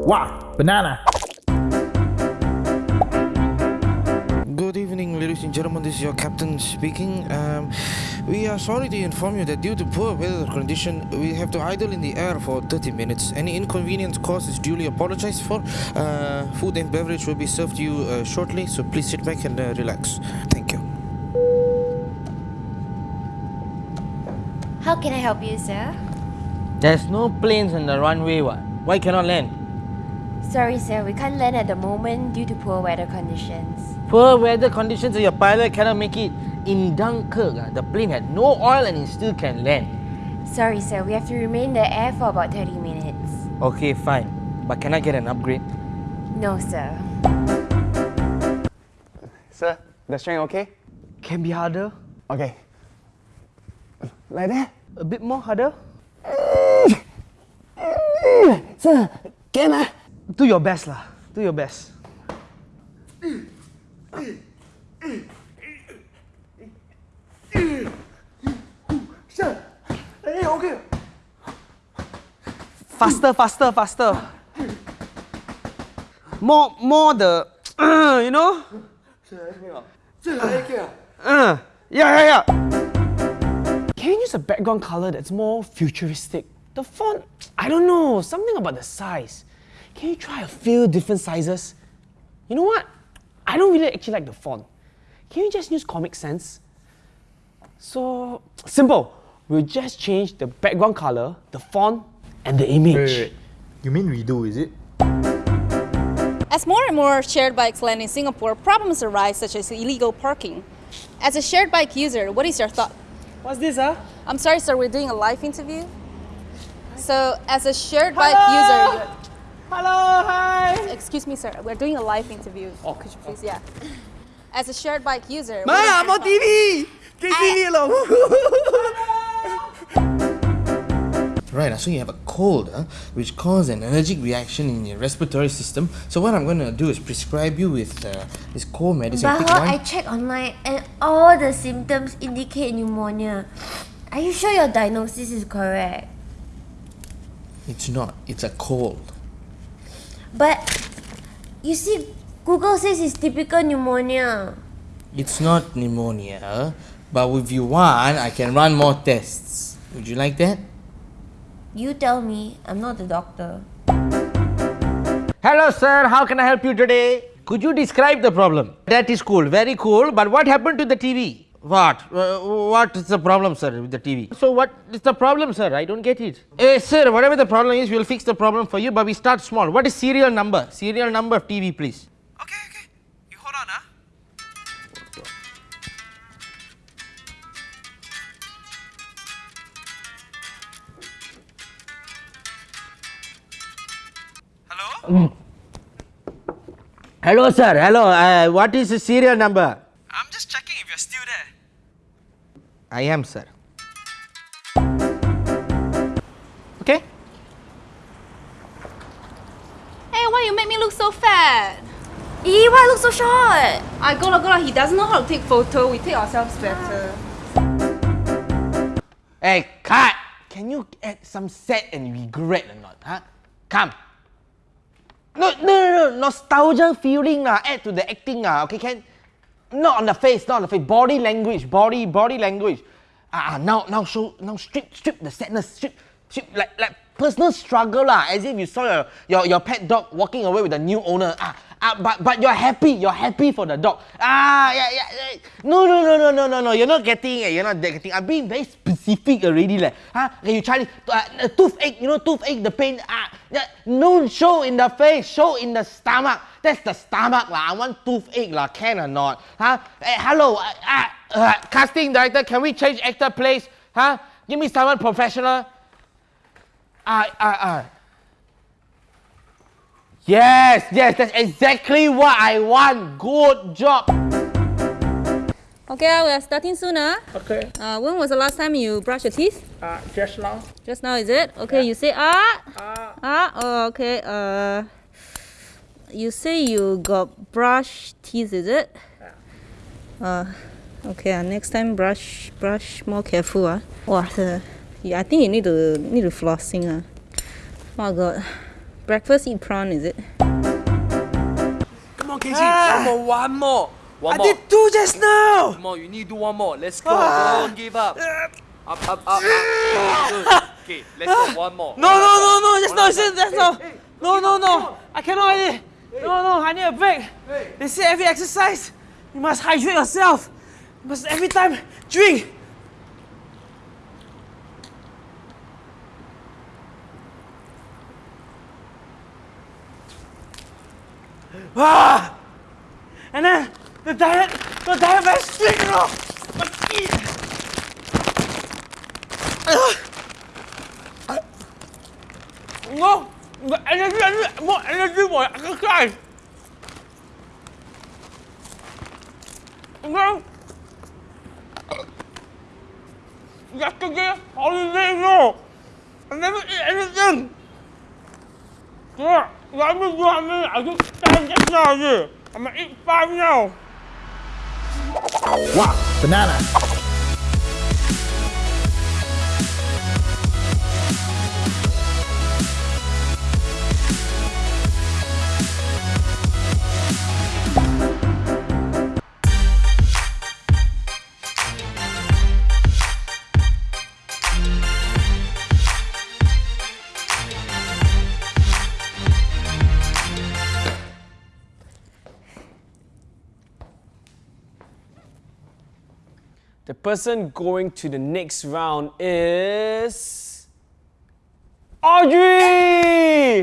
Wow, banana. Good evening, ladies and gentlemen. This is your captain speaking. Um, we are sorry to inform you that due to poor weather condition, we have to idle in the air for 30 minutes. Any inconvenience caused is duly apologized for. Uh, food and beverage will be served to you uh, shortly, so please sit back and uh, relax. Thank you. How can I help you, sir? There's no planes on the runway, what? Why cannot land? Sorry, sir, we can't land at the moment due to poor weather conditions. Poor weather conditions, your pilot cannot make it. In Dunkirk, ah, the plane had no oil and it still can land. Sorry, sir, we have to remain in the air for about 30 minutes. Okay, fine. But can I get an upgrade? No, sir. Sir, the string okay? Can be harder. Okay. Like that? A bit more harder. Sir, can I? Do your best lah. Do your best. Faster, faster, faster. More, more the, you know? Uh, yeah, yeah, yeah. Can you use a background color that's more futuristic? The font, I don't know, something about the size. Can you try a few different sizes? You know what? I don't really actually like the font. Can you just use Comic Sans? So, simple. We'll just change the background color, the font, and the image. Wait, wait, wait. You mean redo, is it? As more and more shared bikes land in Singapore, problems arise such as illegal parking. As a shared bike user, what is your thought? What's this, huh? I'm sorry, sir, we're doing a live interview. So, as a shared bike user, Hello, hi! excuse me, sir, we're doing a live interview. Oh, Could you please, yeah. As a shared bike user, Ma, what is your I'm on thought? TV! Can see me along. Right, so you have a cold, huh, which causes an allergic reaction in your respiratory system. So what I'm going to do is prescribe you with uh, this cold medicine. But Take one- I checked online and all the symptoms indicate pneumonia. Are you sure your diagnosis is correct? It's not. It's a cold. But you see, Google says it's typical pneumonia. It's not pneumonia, but if you want, I can run more tests. Would you like that? You tell me, I'm not the doctor. Hello, sir. How can I help you today? Could you describe the problem? That is cool. Very cool. But what happened to the TV? What? Uh, what is the problem, sir, with the TV? So what is the problem, sir? I don't get it. Eh, sir, whatever the problem is, we'll fix the problem for you, but we start small. What is serial number? Serial number of TV, please. Okay, okay. You hold on, huh? Hello? Hello, sir. Hello. Uh, what is the serial number? I'm just checking if you're still there. I am, sir. Okay? Hey, why you make me look so fat? Ee, why I look so short? I go lah, go lah. He doesn't know how to take photo. We take ourselves better. Hey, cut! Can you add some sad and regret or not? Huh? Come. No, no, no, no. Nostalgia feeling lah. Add to the acting lah. Okay, can? Not on the face, not on the face. Body language, body, body language. Ah, ah, now, now show, now strip, strip the sadness, strip, strip like, like personal struggle lah. As if you saw your, your, your pet dog walking away with the new owner. Ah, ah, but, but you're happy, you're happy for the dog. Ah, yeah, yeah. yeah. No, no, no, no, no, no, no. You're not getting it. You're not getting. I'm being very specific already, like. Huh? Okay, you try. Uh, uh, toothache, you know, toothache, the pain. Ah, yeah. no, show in the face, show in the stomach. That's the stomach lah. I want toothache lah. Can or not? Huh? Hey, hello. Uh, uh, uh, casting director, can we change actor place? Huh? Give me someone professional. Ah, ah, ah. Yes, yes, that's exactly what I want. Good job. Okay, uh, we are starting soon, ah. Okay. Uh, when was the last time you brushed your teeth? Uh, just now. Just now, is it? Okay, you say ah. Ah. Oh, okay. Uh, you say you got brush teeth, is it? Yeah. Uh, okay. Uh, next time brush brush more careful. Ah. Wow, the, yeah, I think you need to need to flossing. Ah. Oh God. Breakfast eat prawn, is it? Come on, Casey. Ah. One more, one more. One I more. did two just now. Come on, you need to do one more. Let's go. Don't ah. give up. Up, up, up, up. Good. Ah. Okay, let's go. One more. No, no, no, no. Just no. Just, just no. No, no, no. I cannot. already. No, no. I need a break. They say every exercise, you must hydrate yourself. You must every time drink. Ah! And then the diet, the diet. But eat. No, the energy, more energy for exercise. No. Yesterday, holiday, no. I never eat anything. Yeah, let me do I just stand just now. I'm gonna eat five now. Wow, banana. The person going to the next round is Audrey.